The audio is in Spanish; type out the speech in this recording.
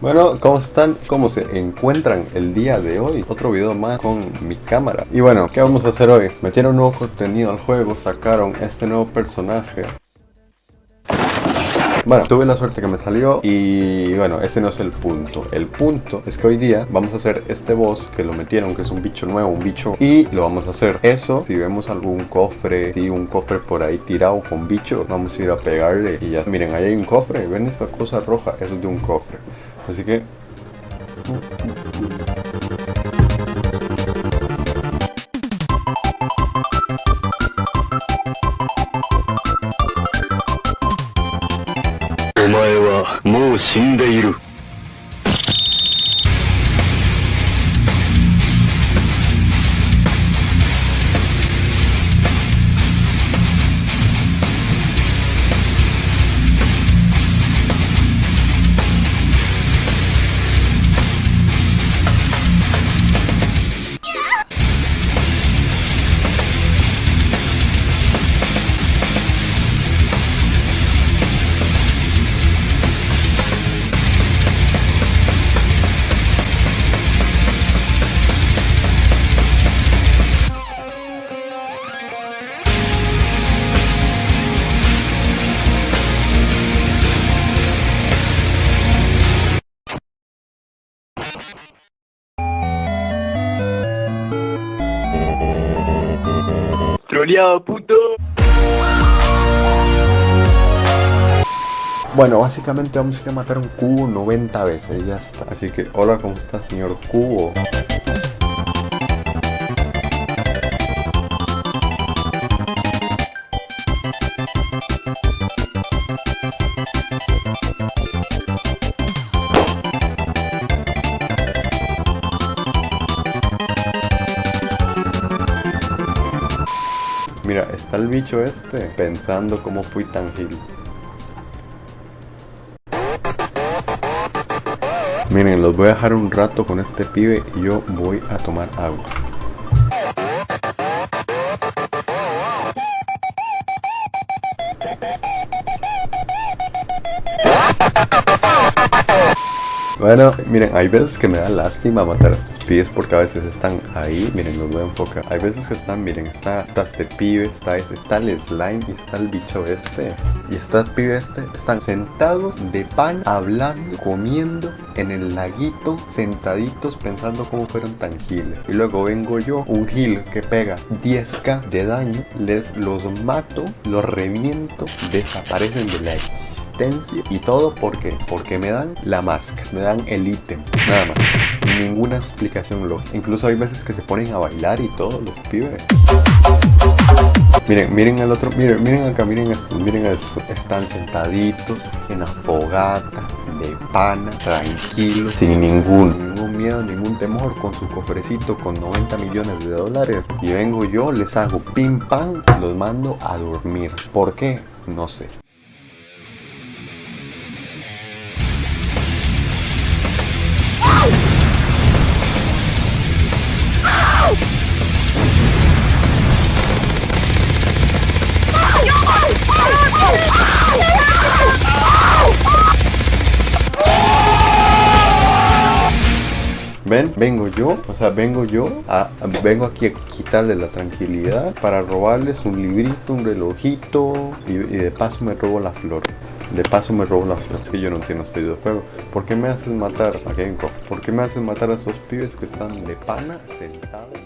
Bueno, ¿cómo están? ¿Cómo se encuentran el día de hoy? Otro video más con mi cámara Y bueno, ¿qué vamos a hacer hoy? Metieron nuevo contenido al juego, sacaron este nuevo personaje bueno, tuve la suerte que me salió y bueno, ese no es el punto. El punto es que hoy día vamos a hacer este boss que lo metieron, que es un bicho nuevo, un bicho, y lo vamos a hacer. Eso, si vemos algún cofre, si un cofre por ahí tirado con bicho, vamos a ir a pegarle y ya. Miren, ahí hay un cofre, ven esa cosa roja, eso es de un cofre. Así que... お前はもう Troleado, puto. Bueno, básicamente vamos a ir a matar un cubo 90 veces y ya está. Así que, hola, ¿cómo está, señor cubo? Mira, está el bicho este pensando cómo fui tan gil. Miren, los voy a dejar un rato con este pibe y yo voy a tomar agua. Bueno, miren, hay veces que me da lástima matar a estos pibes porque a veces están ahí, miren, los voy a enfocar. Hay veces que están, miren, está, este pibe, está, está el slime y está el bicho este. Y está el pibe este, están sentados de pan, hablando, comiendo en el laguito, sentaditos pensando cómo fueron tan giles. Y luego vengo yo, un gil que pega 10k de daño, les los mato, los reviento, desaparecen de la existencia y todo porque porque me dan la máscara, me dan el ítem, nada más. Ninguna explicación lógica. Incluso hay veces que se ponen a bailar y todo, los pibes. Miren, miren al otro, miren, miren acá, miren esto, miren esto. Están sentaditos en la fogata, de pana, tranquilos, sin ningún, ningún miedo, ningún temor, con su cofrecito con 90 millones de dólares. Y vengo yo, les hago pim pam, los mando a dormir. ¿Por qué? No sé. ¿Ven? Vengo yo, o sea, vengo yo, a, vengo aquí a quitarle la tranquilidad para robarles un librito, un relojito y, de paso me robo la flor. De paso me robo la flor. Es que yo no entiendo este videojuego. ¿Por qué me haces matar? Un cofre. ¿Por qué me haces matar a esos pibes que están de pana sentados?